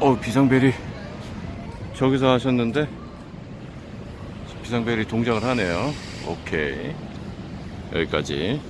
어 비상벨이 저기서 하셨는데 비상벨이 동작을 하네요. 오케이. 여기까지.